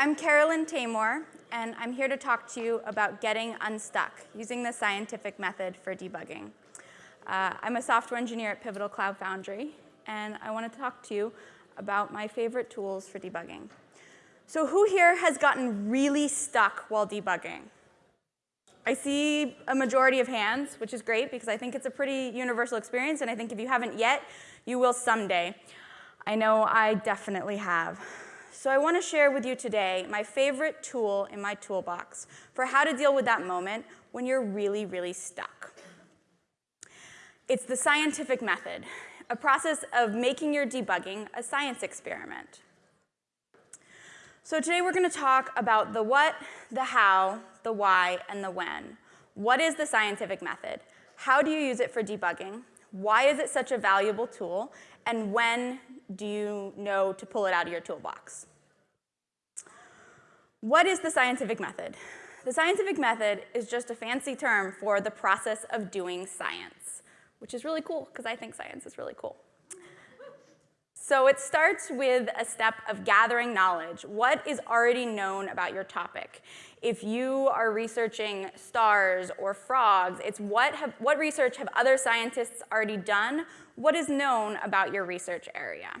I'm Carolyn Taymor, and I'm here to talk to you about getting unstuck using the scientific method for debugging. Uh, I'm a software engineer at Pivotal Cloud Foundry, and I want to talk to you about my favorite tools for debugging. So who here has gotten really stuck while debugging? I see a majority of hands, which is great because I think it's a pretty universal experience, and I think if you haven't yet, you will someday. I know I definitely have. So I want to share with you today my favorite tool in my toolbox for how to deal with that moment when you're really, really stuck. It's the scientific method, a process of making your debugging a science experiment. So today we're going to talk about the what, the how, the why, and the when. What is the scientific method? How do you use it for debugging? Why is it such a valuable tool? And when do you know to pull it out of your toolbox? What is the scientific method? The scientific method is just a fancy term for the process of doing science, which is really cool because I think science is really cool. So it starts with a step of gathering knowledge. What is already known about your topic? If you are researching stars or frogs, it's what, have, what research have other scientists already done? What is known about your research area?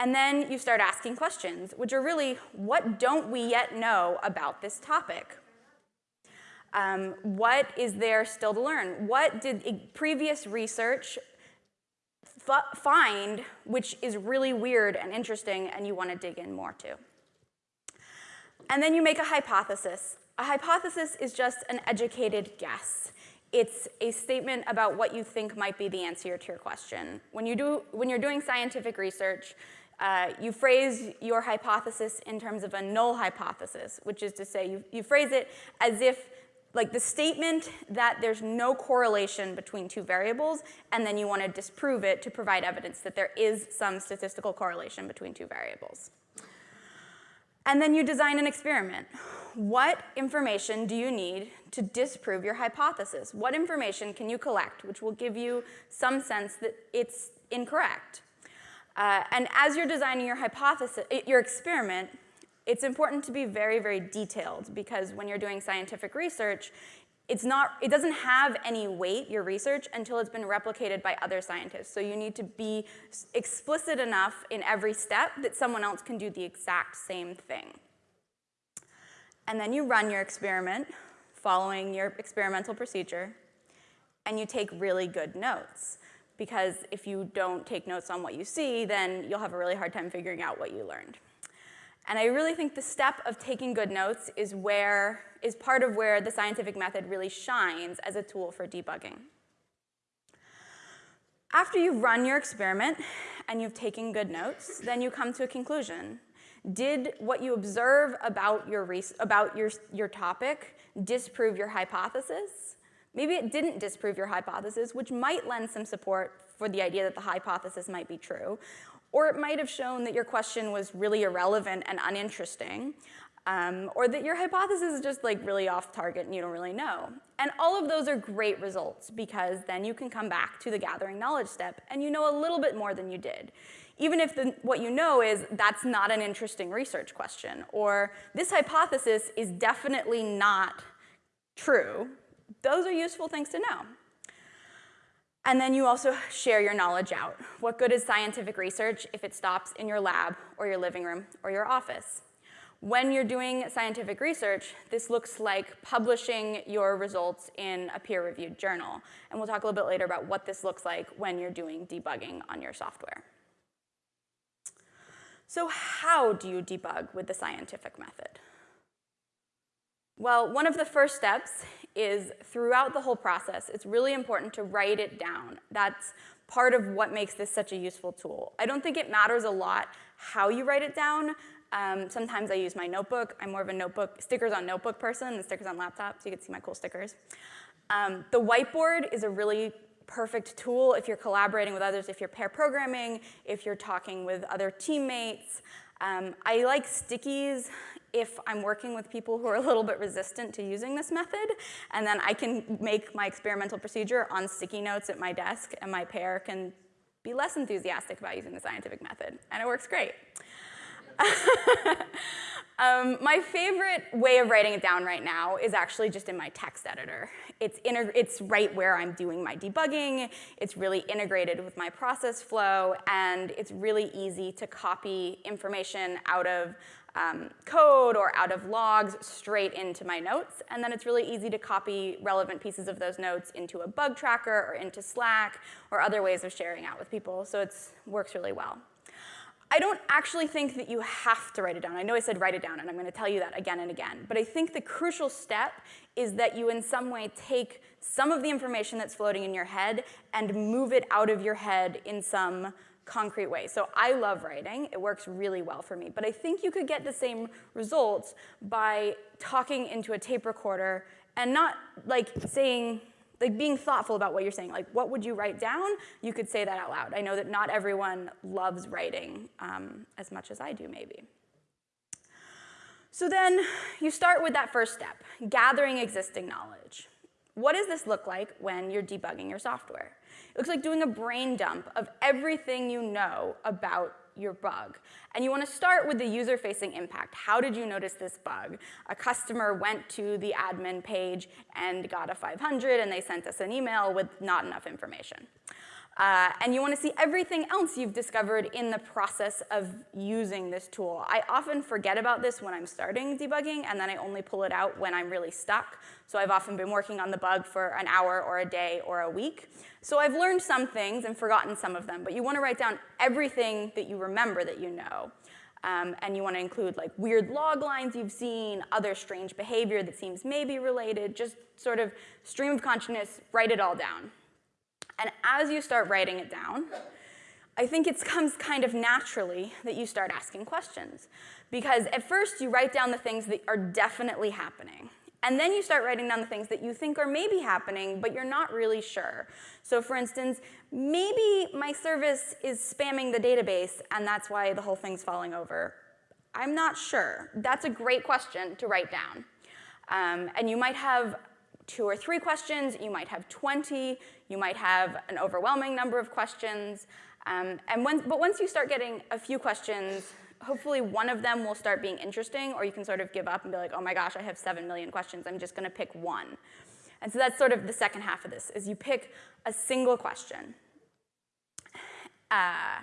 And then you start asking questions, which are really, what don't we yet know about this topic? Um, what is there still to learn? What did previous research find which is really weird and interesting and you want to dig in more to. And then you make a hypothesis. A hypothesis is just an educated guess. It's a statement about what you think might be the answer to your question. When, you do, when you're doing scientific research, uh, you phrase your hypothesis in terms of a null hypothesis, which is to say you, you phrase it as if like the statement that there's no correlation between two variables, and then you want to disprove it to provide evidence that there is some statistical correlation between two variables. And then you design an experiment. What information do you need to disprove your hypothesis? What information can you collect which will give you some sense that it's incorrect? Uh, and as you're designing your hypothesis, your experiment, it's important to be very, very detailed because when you're doing scientific research, it's not, it doesn't have any weight, your research, until it's been replicated by other scientists. So you need to be explicit enough in every step that someone else can do the exact same thing. And then you run your experiment following your experimental procedure, and you take really good notes. Because if you don't take notes on what you see, then you'll have a really hard time figuring out what you learned. And I really think the step of taking good notes is where is part of where the scientific method really shines as a tool for debugging. After you've run your experiment and you've taken good notes, then you come to a conclusion. Did what you observe about your, about your, your topic disprove your hypothesis? Maybe it didn't disprove your hypothesis, which might lend some support for the idea that the hypothesis might be true. Or it might have shown that your question was really irrelevant and uninteresting, um, or that your hypothesis is just like really off target and you don't really know. And all of those are great results because then you can come back to the gathering knowledge step and you know a little bit more than you did. Even if the, what you know is that's not an interesting research question, or this hypothesis is definitely not true, those are useful things to know. And then you also share your knowledge out. What good is scientific research if it stops in your lab or your living room or your office? When you're doing scientific research, this looks like publishing your results in a peer-reviewed journal. And we'll talk a little bit later about what this looks like when you're doing debugging on your software. So how do you debug with the scientific method? Well, one of the first steps is throughout the whole process, it's really important to write it down. That's part of what makes this such a useful tool. I don't think it matters a lot how you write it down. Um, sometimes I use my notebook. I'm more of a notebook, stickers on notebook person than stickers on laptop, so you can see my cool stickers. Um, the whiteboard is a really perfect tool if you're collaborating with others, if you're pair programming, if you're talking with other teammates. Um, I like stickies if I'm working with people who are a little bit resistant to using this method, and then I can make my experimental procedure on sticky notes at my desk, and my pair can be less enthusiastic about using the scientific method, and it works great. Um, my favorite way of writing it down right now is actually just in my text editor. It's, it's right where I'm doing my debugging, it's really integrated with my process flow, and it's really easy to copy information out of um, code or out of logs straight into my notes, and then it's really easy to copy relevant pieces of those notes into a bug tracker or into Slack or other ways of sharing out with people, so it works really well. I don't actually think that you have to write it down. I know I said write it down, and I'm going to tell you that again and again. But I think the crucial step is that you in some way take some of the information that's floating in your head and move it out of your head in some concrete way. So I love writing. It works really well for me. But I think you could get the same results by talking into a tape recorder and not like saying, like being thoughtful about what you're saying. Like, what would you write down? You could say that out loud. I know that not everyone loves writing um, as much as I do, maybe. So then you start with that first step, gathering existing knowledge. What does this look like when you're debugging your software? It looks like doing a brain dump of everything you know about your bug. And you want to start with the user-facing impact. How did you notice this bug? A customer went to the admin page and got a 500, and they sent us an email with not enough information. Uh, and you want to see everything else you've discovered in the process of using this tool. I often forget about this when I'm starting debugging, and then I only pull it out when I'm really stuck. So I've often been working on the bug for an hour or a day or a week. So I've learned some things and forgotten some of them, but you want to write down everything that you remember that you know. Um, and you want to include like weird log lines you've seen, other strange behavior that seems maybe related, just sort of stream of consciousness, write it all down. And as you start writing it down, I think it comes kind of naturally that you start asking questions. Because at first you write down the things that are definitely happening. And then you start writing down the things that you think are maybe happening, but you're not really sure. So for instance, maybe my service is spamming the database, and that's why the whole thing's falling over. I'm not sure. That's a great question to write down. Um, and you might have two or three questions, you might have 20, you might have an overwhelming number of questions. Um, and when, but once you start getting a few questions, hopefully one of them will start being interesting, or you can sort of give up and be like, oh my gosh, I have seven million questions, I'm just gonna pick one. And so that's sort of the second half of this, is you pick a single question. Uh,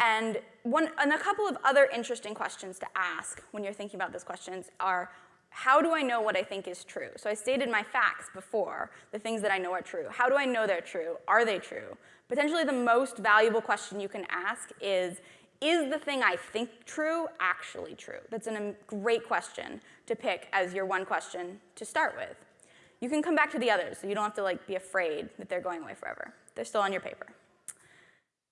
and, one, and a couple of other interesting questions to ask when you're thinking about those questions are, how do I know what I think is true? So I stated my facts before, the things that I know are true. How do I know they're true? Are they true? Potentially the most valuable question you can ask is, is the thing I think true actually true? That's a um, great question to pick as your one question to start with. You can come back to the others, so you don't have to like be afraid that they're going away forever. They're still on your paper.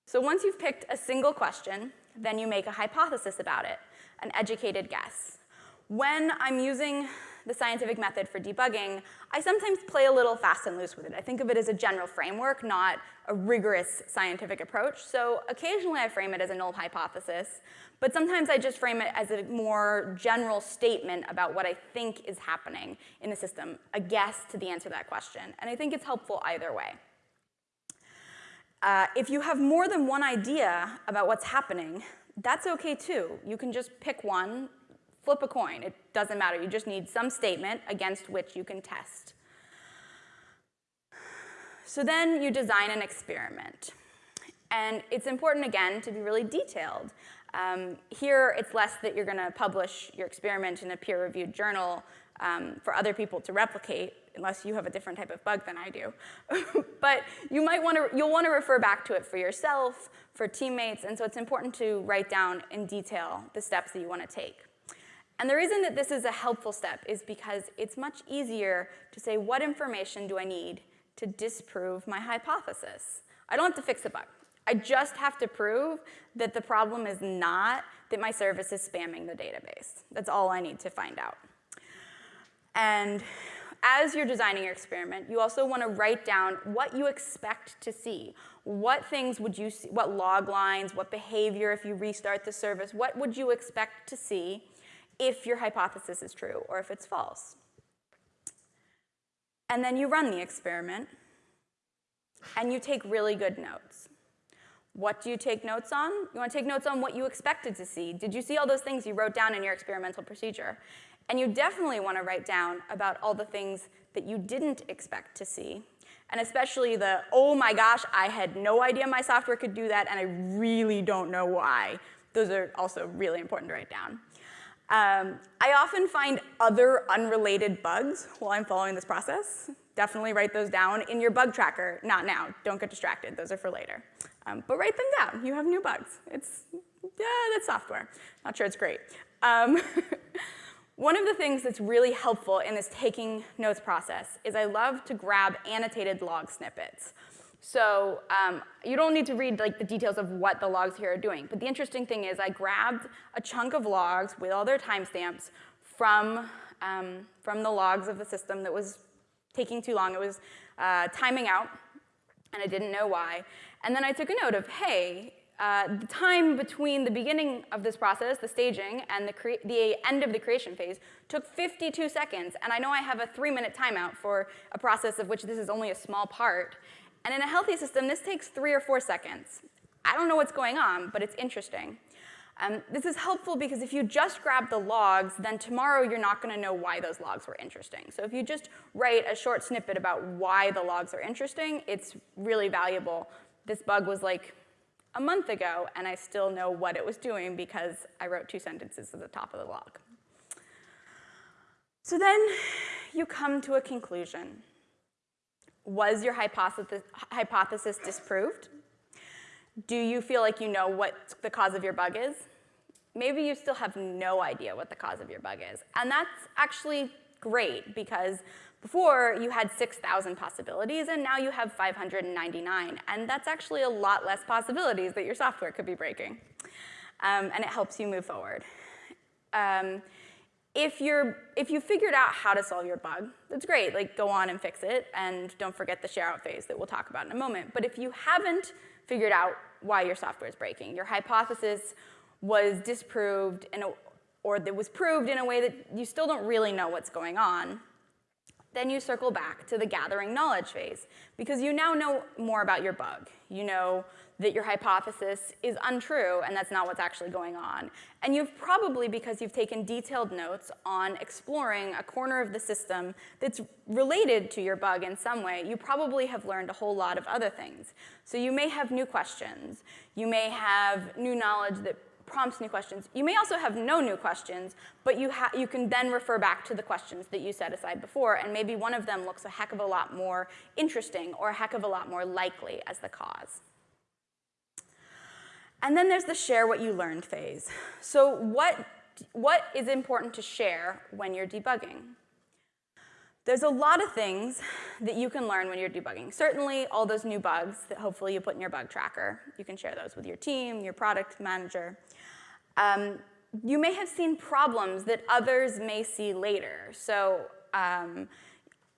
So once you've picked a single question, then you make a hypothesis about it, an educated guess. When I'm using the scientific method for debugging, I sometimes play a little fast and loose with it. I think of it as a general framework, not a rigorous scientific approach. So occasionally I frame it as a null hypothesis, but sometimes I just frame it as a more general statement about what I think is happening in the system, a guess to the answer to that question. And I think it's helpful either way. Uh, if you have more than one idea about what's happening, that's okay too. You can just pick one Flip a coin, it doesn't matter. You just need some statement against which you can test. So then you design an experiment. And it's important, again, to be really detailed. Um, here, it's less that you're going to publish your experiment in a peer-reviewed journal um, for other people to replicate, unless you have a different type of bug than I do. but you might want to, you'll want to refer back to it for yourself, for teammates, and so it's important to write down in detail the steps that you want to take. And the reason that this is a helpful step is because it's much easier to say what information do I need to disprove my hypothesis. I don't have to fix the bug. I just have to prove that the problem is not that my service is spamming the database. That's all I need to find out. And as you're designing your experiment, you also want to write down what you expect to see. What things would you see, what log lines, what behavior if you restart the service, what would you expect to see if your hypothesis is true or if it's false. And then you run the experiment and you take really good notes. What do you take notes on? You want to take notes on what you expected to see. Did you see all those things you wrote down in your experimental procedure? And you definitely want to write down about all the things that you didn't expect to see. And especially the, oh my gosh, I had no idea my software could do that, and I really don't know why. Those are also really important to write down. Um, I often find other unrelated bugs while I'm following this process. Definitely write those down in your bug tracker. Not now, don't get distracted, those are for later. Um, but write them down, you have new bugs. It's, yeah, that's software. Not sure it's great. Um, One of the things that's really helpful in this taking notes process is I love to grab annotated log snippets. So um, you don't need to read like the details of what the logs here are doing, but the interesting thing is I grabbed a chunk of logs with all their timestamps from, um, from the logs of the system that was taking too long. It was uh, timing out, and I didn't know why. And then I took a note of, hey, uh, the time between the beginning of this process, the staging, and the, the, end of the creation phase took 52 seconds. And I know I have a three minute timeout for a process of which this is only a small part. And in a healthy system, this takes three or four seconds. I don't know what's going on, but it's interesting. Um, this is helpful because if you just grab the logs, then tomorrow you're not going to know why those logs were interesting. So if you just write a short snippet about why the logs are interesting, it's really valuable. This bug was like a month ago, and I still know what it was doing because I wrote two sentences at the top of the log. So then you come to a conclusion. Was your hypothesis, hypothesis disproved? Do you feel like you know what the cause of your bug is? Maybe you still have no idea what the cause of your bug is. And that's actually great because before, you had 6,000 possibilities, and now you have 599. And that's actually a lot less possibilities that your software could be breaking. Um, and it helps you move forward. Um, if, you're, if you figured out how to solve your bug, that's great. Like, go on and fix it, and don't forget the share out phase that we'll talk about in a moment. But if you haven't figured out why your software is breaking, your hypothesis was disproved in a, or that was proved in a way that you still don't really know what's going on, then you circle back to the gathering knowledge phase because you now know more about your bug. You know that your hypothesis is untrue and that's not what's actually going on. And you've probably, because you've taken detailed notes on exploring a corner of the system that's related to your bug in some way, you probably have learned a whole lot of other things. So you may have new questions. You may have new knowledge that prompts new questions. You may also have no new questions, but you, you can then refer back to the questions that you set aside before, and maybe one of them looks a heck of a lot more interesting or a heck of a lot more likely as the cause. And then there's the share what you learned phase. So what, what is important to share when you're debugging? There's a lot of things that you can learn when you're debugging. Certainly all those new bugs that hopefully you put in your bug tracker. You can share those with your team, your product manager. Um, you may have seen problems that others may see later. So um,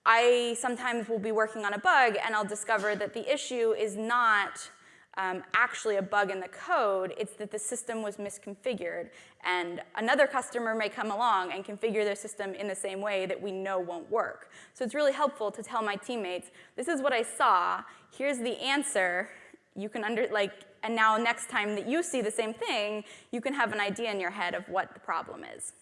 I sometimes will be working on a bug and I'll discover that the issue is not um, actually a bug in the code, it's that the system was misconfigured. And another customer may come along and configure their system in the same way that we know won't work. So it's really helpful to tell my teammates, this is what I saw, here's the answer, you can under, like, and now next time that you see the same thing, you can have an idea in your head of what the problem is.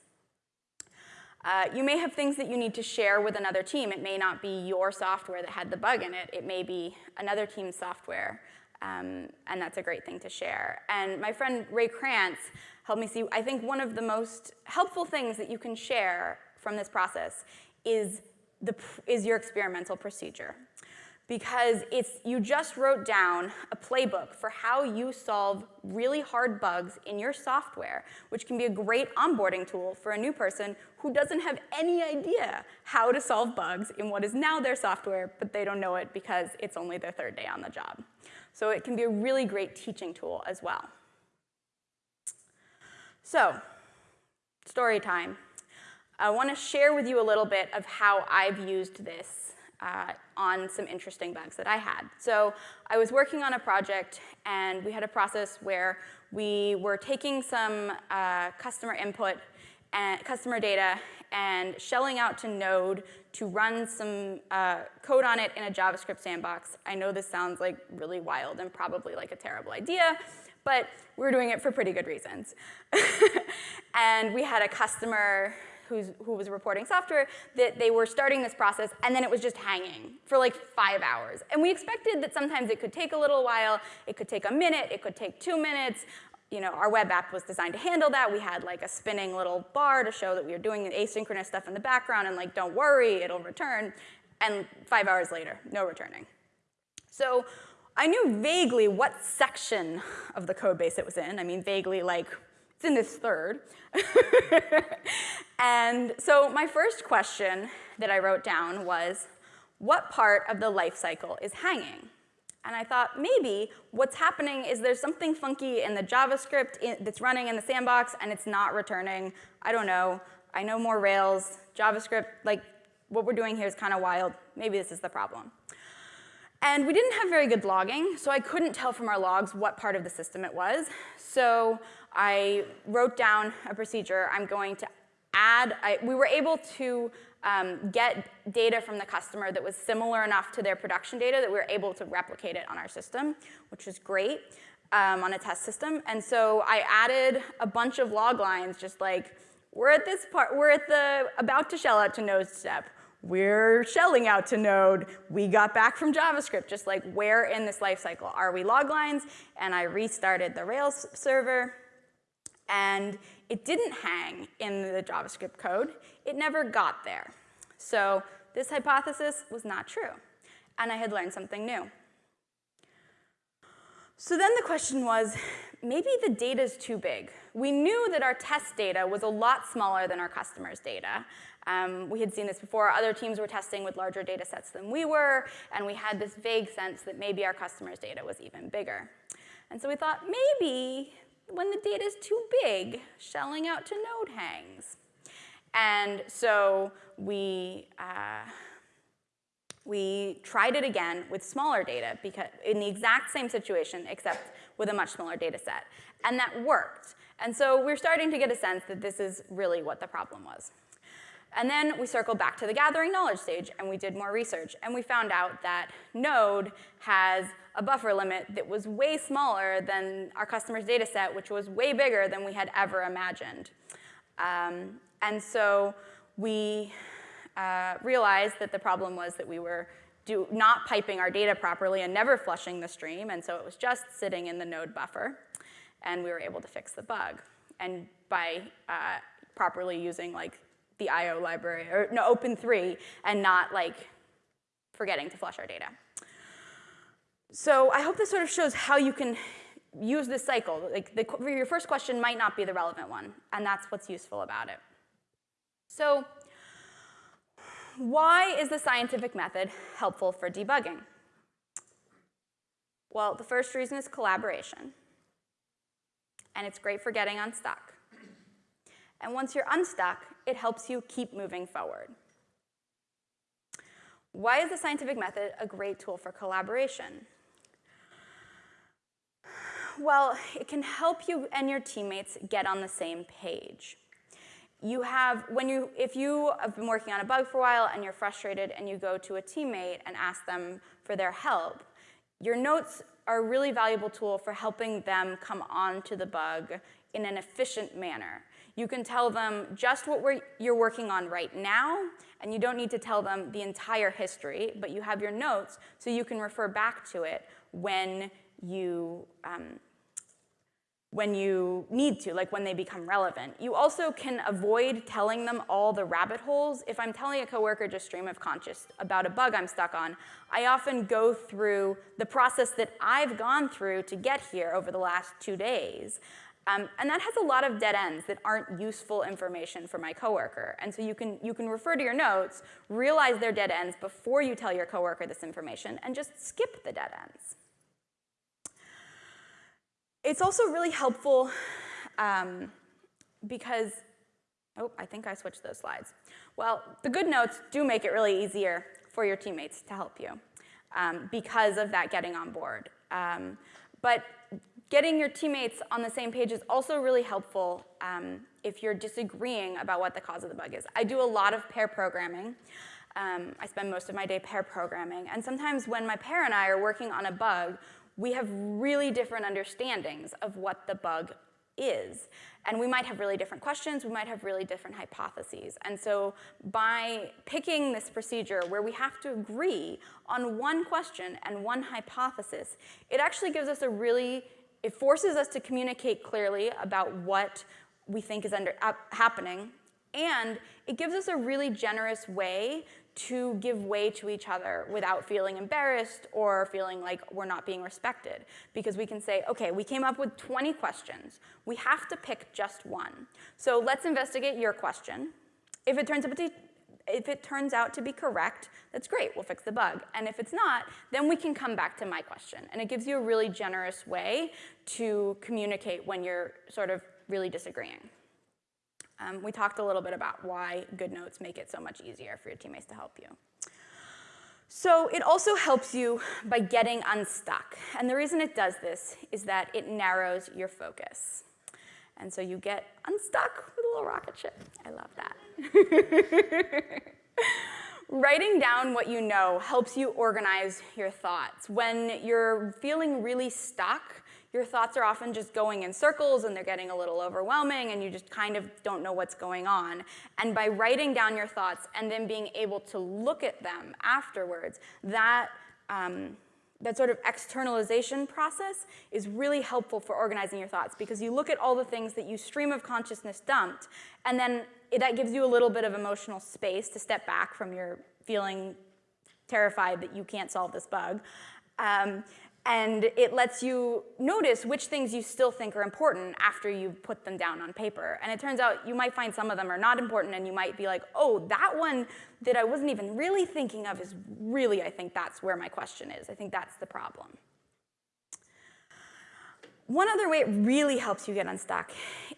Uh, you may have things that you need to share with another team. It may not be your software that had the bug in it. It may be another team's software, um, and that's a great thing to share. And my friend Ray Krantz helped me see, I think one of the most helpful things that you can share from this process is, the, is your experimental procedure because it's, you just wrote down a playbook for how you solve really hard bugs in your software, which can be a great onboarding tool for a new person who doesn't have any idea how to solve bugs in what is now their software, but they don't know it because it's only their third day on the job. So it can be a really great teaching tool as well. So, story time. I want to share with you a little bit of how I've used this uh, on some interesting bugs that I had. So I was working on a project and we had a process where we were taking some uh, customer input and customer data and shelling out to Node to run some uh, code on it in a JavaScript sandbox. I know this sounds like really wild and probably like a terrible idea, but we were doing it for pretty good reasons. and we had a customer who was reporting software that they were starting this process and then it was just hanging for like five hours. And we expected that sometimes it could take a little while, it could take a minute, it could take two minutes, you know, our web app was designed to handle that. We had like a spinning little bar to show that we were doing asynchronous stuff in the background and like, don't worry, it'll return. And five hours later, no returning. So I knew vaguely what section of the code base it was in. I mean, vaguely like, it's in this third. and so my first question that I wrote down was, what part of the life cycle is hanging? And I thought maybe what's happening is there's something funky in the JavaScript in, that's running in the sandbox and it's not returning. I don't know. I know more Rails. JavaScript, like what we're doing here is kind of wild. Maybe this is the problem. And we didn't have very good logging, so I couldn't tell from our logs what part of the system it was. So I wrote down a procedure. I'm going to add, I, we were able to um, get data from the customer that was similar enough to their production data that we were able to replicate it on our system, which was great um, on a test system. And so I added a bunch of log lines, just like, we're at this part, we're at the about to shell out to node step. We're shelling out to node. We got back from JavaScript, just like where in this lifecycle are we log lines? And I restarted the Rails server. And it didn't hang in the JavaScript code. It never got there. So this hypothesis was not true. And I had learned something new. So then the question was, maybe the data is too big. We knew that our test data was a lot smaller than our customers' data. Um, we had seen this before. Other teams were testing with larger data sets than we were, and we had this vague sense that maybe our customers' data was even bigger. And so we thought maybe when the data is too big, shelling out to node hangs. And so we, uh, we tried it again with smaller data because in the exact same situation, except with a much smaller data set. And that worked. And so we're starting to get a sense that this is really what the problem was. And then we circled back to the gathering knowledge stage and we did more research and we found out that Node has a buffer limit that was way smaller than our customer's data set, which was way bigger than we had ever imagined. Um, and so we uh, realized that the problem was that we were do, not piping our data properly and never flushing the stream, and so it was just sitting in the node buffer, and we were able to fix the bug. And by uh, properly using like the IO library, or no, Open3, and not like forgetting to flush our data. So I hope this sort of shows how you can use this cycle. Like the, your first question might not be the relevant one, and that's what's useful about it. So why is the scientific method helpful for debugging? Well, the first reason is collaboration, and it's great for getting unstuck. And once you're unstuck, it helps you keep moving forward. Why is the scientific method a great tool for collaboration? Well, it can help you and your teammates get on the same page. You have, when you, if you have been working on a bug for a while and you're frustrated and you go to a teammate and ask them for their help, your notes are a really valuable tool for helping them come on to the bug in an efficient manner. You can tell them just what you're working on right now, and you don't need to tell them the entire history, but you have your notes so you can refer back to it when you, um, when you need to, like when they become relevant. You also can avoid telling them all the rabbit holes. If I'm telling a coworker just stream of conscious about a bug I'm stuck on, I often go through the process that I've gone through to get here over the last two days. Um, and that has a lot of dead ends that aren't useful information for my coworker. And so you can, you can refer to your notes, realize they're dead ends before you tell your coworker this information, and just skip the dead ends. It's also really helpful um, because, oh, I think I switched those slides. Well, the good notes do make it really easier for your teammates to help you um, because of that getting on board. Um, but getting your teammates on the same page is also really helpful um, if you're disagreeing about what the cause of the bug is. I do a lot of pair programming. Um, I spend most of my day pair programming. And sometimes when my pair and I are working on a bug, we have really different understandings of what the bug is. And we might have really different questions, we might have really different hypotheses. And so by picking this procedure where we have to agree on one question and one hypothesis, it actually gives us a really, it forces us to communicate clearly about what we think is under, uh, happening, and it gives us a really generous way to give way to each other without feeling embarrassed or feeling like we're not being respected. Because we can say, okay, we came up with 20 questions. We have to pick just one. So let's investigate your question. If it turns out to, if it turns out to be correct, that's great, we'll fix the bug. And if it's not, then we can come back to my question. And it gives you a really generous way to communicate when you're sort of really disagreeing. Um, we talked a little bit about why good notes make it so much easier for your teammates to help you. So it also helps you by getting unstuck. And the reason it does this is that it narrows your focus. And so you get unstuck with a little rocket ship. I love that. Writing down what you know helps you organize your thoughts. When you're feeling really stuck, your thoughts are often just going in circles and they're getting a little overwhelming and you just kind of don't know what's going on. And by writing down your thoughts and then being able to look at them afterwards, that, um, that sort of externalization process is really helpful for organizing your thoughts because you look at all the things that you stream of consciousness dumped and then it, that gives you a little bit of emotional space to step back from your feeling terrified that you can't solve this bug. Um, and it lets you notice which things you still think are important after you put them down on paper. And it turns out you might find some of them are not important and you might be like, oh, that one that I wasn't even really thinking of is really, I think that's where my question is. I think that's the problem. One other way it really helps you get unstuck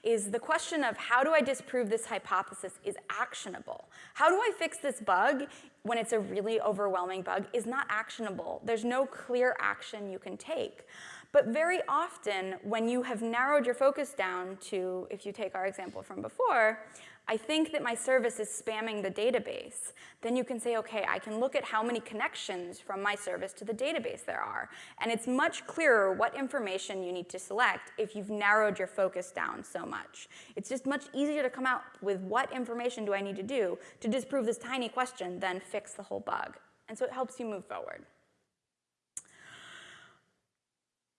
is the question of how do I disprove this hypothesis is actionable? How do I fix this bug when it's a really overwhelming bug is not actionable. There's no clear action you can take. But very often, when you have narrowed your focus down to, if you take our example from before, I think that my service is spamming the database. Then you can say, okay, I can look at how many connections from my service to the database there are. And it's much clearer what information you need to select if you've narrowed your focus down so much. It's just much easier to come out with what information do I need to do to disprove this tiny question than fix the whole bug. And so it helps you move forward.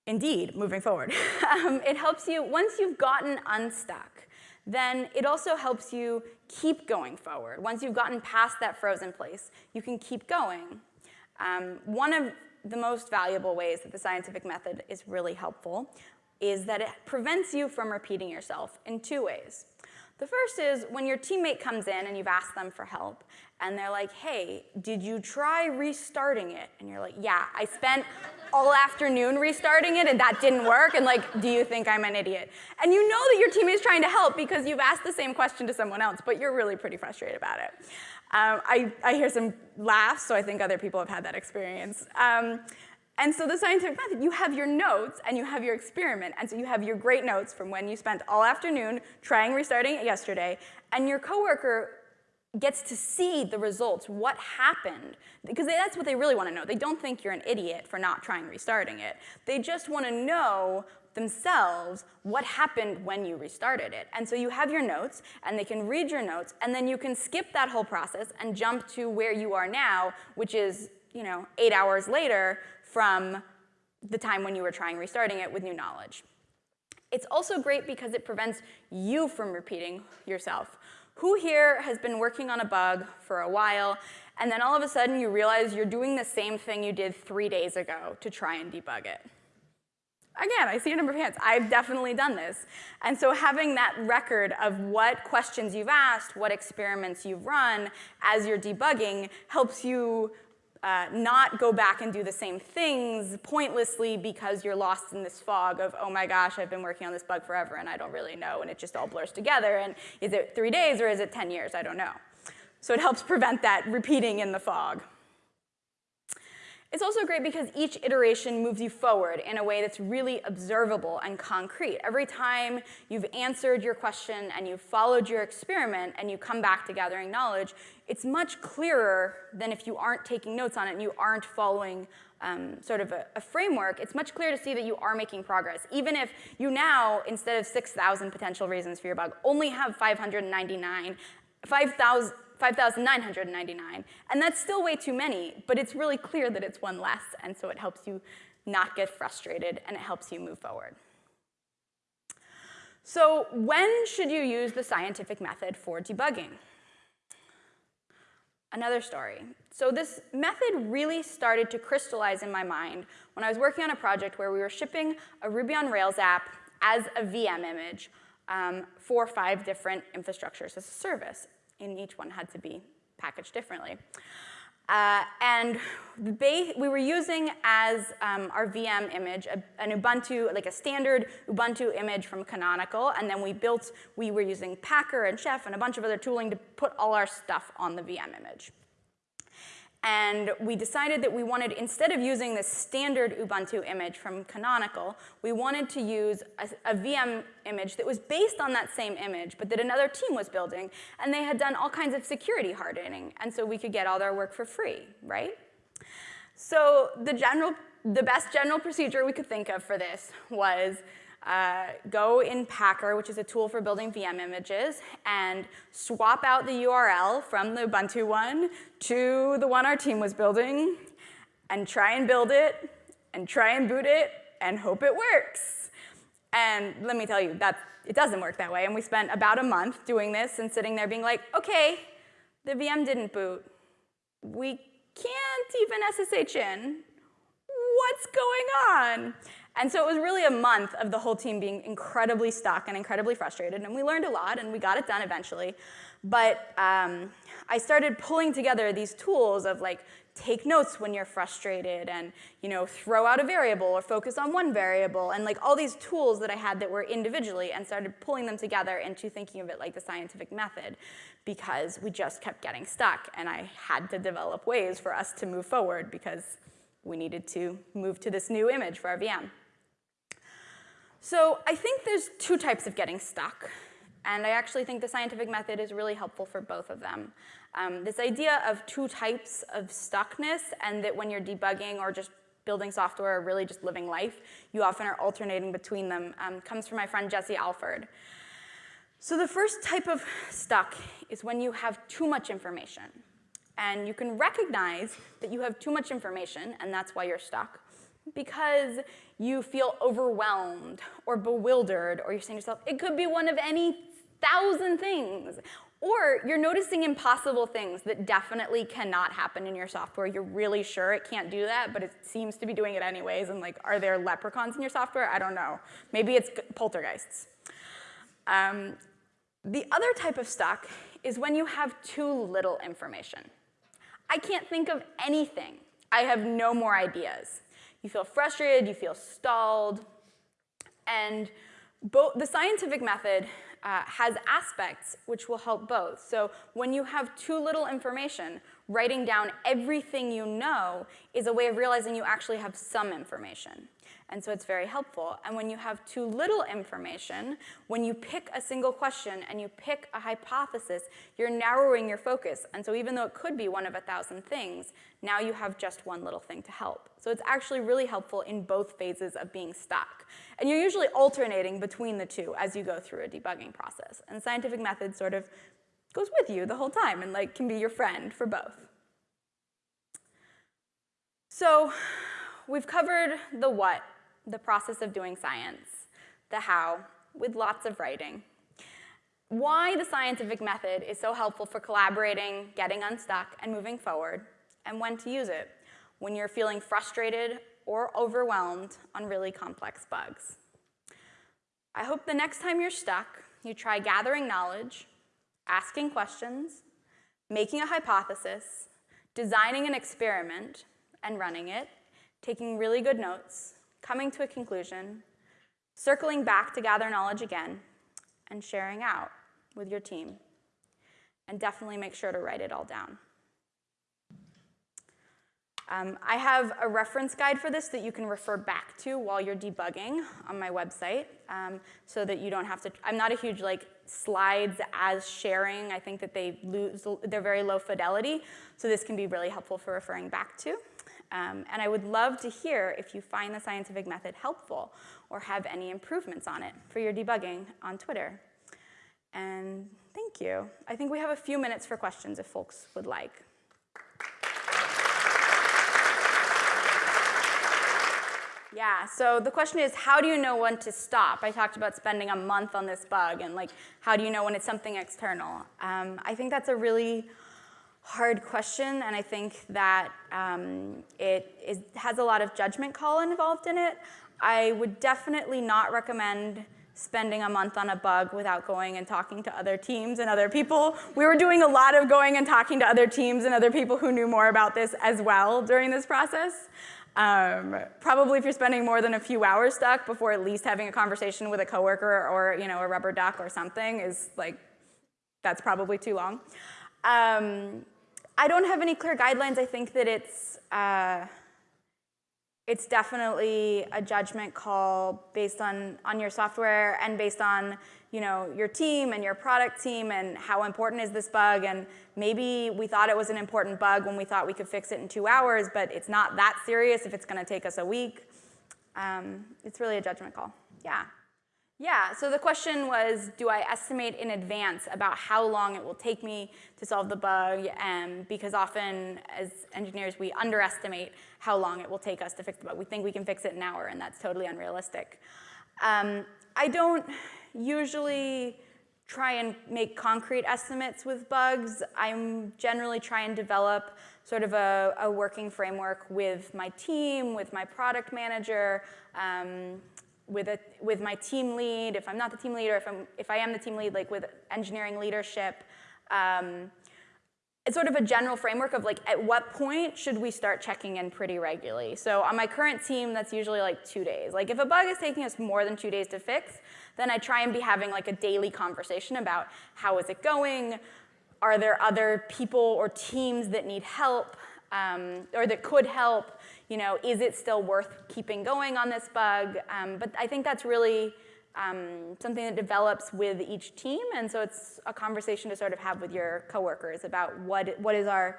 Indeed, moving forward. um, it helps you, once you've gotten unstuck, then it also helps you keep going forward. Once you've gotten past that frozen place, you can keep going. Um, one of the most valuable ways that the scientific method is really helpful is that it prevents you from repeating yourself in two ways. The first is when your teammate comes in and you've asked them for help, and they're like, hey, did you try restarting it? And you're like, yeah, I spent all afternoon restarting it and that didn't work, and like, do you think I'm an idiot? And you know that your team is trying to help because you've asked the same question to someone else, but you're really pretty frustrated about it. Um, I, I hear some laughs, so I think other people have had that experience. Um, and so the scientific method, you have your notes and you have your experiment. And so you have your great notes from when you spent all afternoon trying restarting it yesterday, and your coworker gets to see the results, what happened, because that's what they really want to know. They don't think you're an idiot for not trying restarting it. They just want to know themselves what happened when you restarted it. And so you have your notes, and they can read your notes, and then you can skip that whole process and jump to where you are now, which is you know, eight hours later from the time when you were trying restarting it with new knowledge. It's also great because it prevents you from repeating yourself. Who here has been working on a bug for a while, and then all of a sudden you realize you're doing the same thing you did three days ago to try and debug it? Again, I see a number of hands. I've definitely done this. And so having that record of what questions you've asked, what experiments you've run as you're debugging helps you uh, not go back and do the same things pointlessly because you're lost in this fog of, oh my gosh, I've been working on this bug forever and I don't really know, and it just all blurs together, and is it three days or is it 10 years? I don't know. So it helps prevent that repeating in the fog. It's also great because each iteration moves you forward in a way that's really observable and concrete. Every time you've answered your question and you've followed your experiment and you come back to gathering knowledge, it's much clearer than if you aren't taking notes on it and you aren't following um, sort of a, a, framework, it's much clearer to see that you are making progress. Even if you now, instead of 6,000 potential reasons for your bug, only have 599, 5,000, 5,999, and that's still way too many, but it's really clear that it's one less, and so it helps you not get frustrated, and it helps you move forward. So when should you use the scientific method for debugging? Another story. So this method really started to crystallize in my mind when I was working on a project where we were shipping a Ruby on Rails app as a VM image um, for five different infrastructures as a service and each one had to be packaged differently. Uh, and we were using as um, our VM image a, an Ubuntu, like a standard Ubuntu image from Canonical, and then we built, we were using Packer and Chef and a bunch of other tooling to put all our stuff on the VM image. And we decided that we wanted, instead of using the standard Ubuntu image from Canonical, we wanted to use a, a, VM image that was based on that same image, but that another team was building, and they had done all kinds of security hardening, and so we could get all their work for free, right? So the general, the best general procedure we could think of for this was uh, go in Packer, which is a tool for building VM images, and swap out the URL from the Ubuntu one to the one our team was building, and try and build it, and try and boot it, and hope it works. And let me tell you, that it doesn't work that way. And we spent about a month doing this and sitting there being like, okay, the VM didn't boot. We can't even SSH in. What's going on? And so it was really a month of the whole team being incredibly stuck and incredibly frustrated, and we learned a lot, and we got it done eventually. But um, I started pulling together these tools of like, take notes when you're frustrated and you know throw out a variable or focus on one variable and like all these tools that I had that were individually and started pulling them together into thinking of it like the scientific method because we just kept getting stuck and I had to develop ways for us to move forward because we needed to move to this new image for our VM. So I think there's two types of getting stuck. And I actually think the scientific method is really helpful for both of them. Um, this idea of two types of stuckness and that when you're debugging or just building software or really just living life, you often are alternating between them, um, comes from my friend Jesse Alford. So the first type of stuck is when you have too much information. And you can recognize that you have too much information, and that's why you're stuck because you feel overwhelmed or bewildered, or you're saying to yourself, it could be one of any thousand things. Or you're noticing impossible things that definitely cannot happen in your software. You're really sure it can't do that, but it seems to be doing it anyways. And like, are there leprechauns in your software? I don't know. Maybe it's poltergeists. Um, the other type of stuck is when you have too little information. I can't think of anything. I have no more ideas. You feel frustrated, you feel stalled, and both, the scientific method uh, has aspects which will help both. So when you have too little information, writing down everything you know is a way of realizing you actually have some information. And so it's very helpful. And when you have too little information, when you pick a single question and you pick a hypothesis, you're narrowing your focus. And so even though it could be one of a thousand things, now you have just one little thing to help. So it's actually really helpful in both phases of being stuck. And you're usually alternating between the two as you go through a debugging process. And scientific method sort of goes with you the whole time and like can be your friend for both. So we've covered the what the process of doing science, the how, with lots of writing. Why the scientific method is so helpful for collaborating, getting unstuck, and moving forward, and when to use it when you're feeling frustrated or overwhelmed on really complex bugs. I hope the next time you're stuck, you try gathering knowledge, asking questions, making a hypothesis, designing an experiment and running it, taking really good notes, coming to a conclusion, circling back to gather knowledge again, and sharing out with your team. And definitely make sure to write it all down. Um, I have a reference guide for this that you can refer back to while you're debugging on my website um, so that you don't have to, I'm not a huge like slides as sharing. I think that they lose, they're very low fidelity. So this can be really helpful for referring back to. Um, and I would love to hear if you find the scientific method helpful or have any improvements on it for your debugging on Twitter. And thank you. I think we have a few minutes for questions if folks would like. Yeah, so the question is, how do you know when to stop? I talked about spending a month on this bug, and like, how do you know when it's something external? Um, I think that's a really hard question, and I think that um, it is, has a lot of judgment call involved in it. I would definitely not recommend spending a month on a bug without going and talking to other teams and other people. We were doing a lot of going and talking to other teams and other people who knew more about this as well during this process. Um, probably if you're spending more than a few hours stuck before at least having a conversation with a coworker or you know a rubber duck or something is like, that's probably too long. Um, I don't have any clear guidelines. I think that it's, uh, it's definitely a judgment call based on, on your software and based on you know, your team and your product team and how important is this bug and maybe we thought it was an important bug when we thought we could fix it in two hours, but it's not that serious if it's gonna take us a week. Um, it's really a judgment call, yeah. Yeah, so the question was, do I estimate in advance about how long it will take me to solve the bug? Um, because often, as engineers, we underestimate how long it will take us to fix the bug. We think we can fix it in an hour, and that's totally unrealistic. Um, I don't, usually try and make concrete estimates with bugs. I'm generally try and develop sort of a, a working framework with my team, with my product manager, um, with, a, with my team lead, if I'm not the team leader, if, I'm, if I am the team lead, like with engineering leadership. Um, it's sort of a general framework of like, at what point should we start checking in pretty regularly? So on my current team, that's usually like two days. Like if a bug is taking us more than two days to fix, then I try and be having like a daily conversation about how is it going? Are there other people or teams that need help um, or that could help? You know, is it still worth keeping going on this bug? Um, but I think that's really um, something that develops with each team, and so it's a conversation to sort of have with your coworkers about what what is our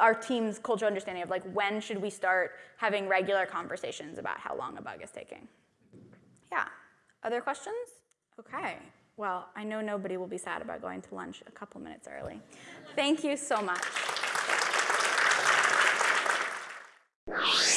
our team's cultural understanding of like when should we start having regular conversations about how long a bug is taking. Yeah. Other questions? Okay. Well, I know nobody will be sad about going to lunch a couple minutes early. Thank you so much. you